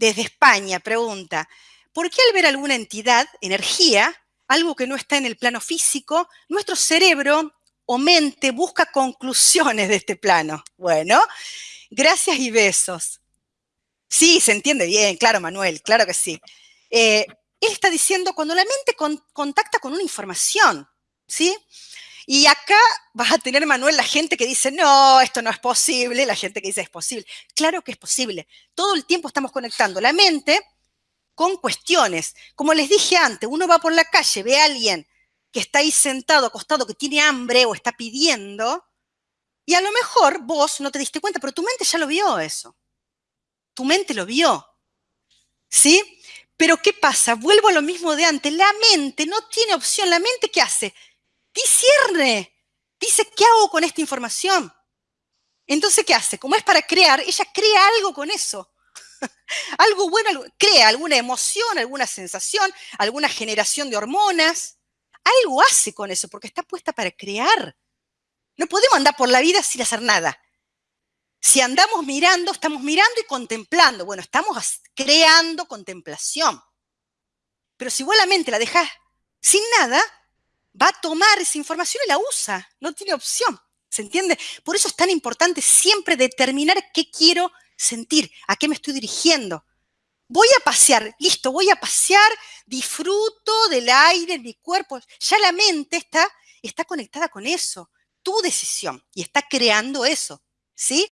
desde España pregunta, ¿por qué al ver alguna entidad, energía, algo que no está en el plano físico, nuestro cerebro o mente busca conclusiones de este plano? Bueno, gracias y besos. Sí, se entiende bien, claro, Manuel, claro que sí. Eh, él está diciendo cuando la mente contacta con una información, ¿sí? Y acá vas a tener, Manuel, la gente que dice, no, esto no es posible, la gente que dice, es posible. Claro que es posible. Todo el tiempo estamos conectando la mente con cuestiones. Como les dije antes, uno va por la calle, ve a alguien que está ahí sentado, acostado, que tiene hambre o está pidiendo, y a lo mejor vos no te diste cuenta, pero tu mente ya lo vio eso. Tu mente lo vio. ¿Sí? Pero ¿qué pasa? Vuelvo a lo mismo de antes. La mente no tiene opción. La mente, ¿qué hace? Discierne, dice, ¿qué hago con esta información? Entonces, ¿qué hace? Como es para crear, ella crea algo con eso. algo bueno, crea alguna emoción, alguna sensación, alguna generación de hormonas. Algo hace con eso, porque está puesta para crear. No podemos andar por la vida sin hacer nada. Si andamos mirando, estamos mirando y contemplando. Bueno, estamos creando contemplación. Pero si vos la mente la dejas sin nada, va a tomar esa información y la usa, no tiene opción, ¿se entiende? Por eso es tan importante siempre determinar qué quiero sentir, a qué me estoy dirigiendo. Voy a pasear, listo, voy a pasear, disfruto del aire en mi cuerpo. Ya la mente está, está conectada con eso, tu decisión, y está creando eso, ¿sí?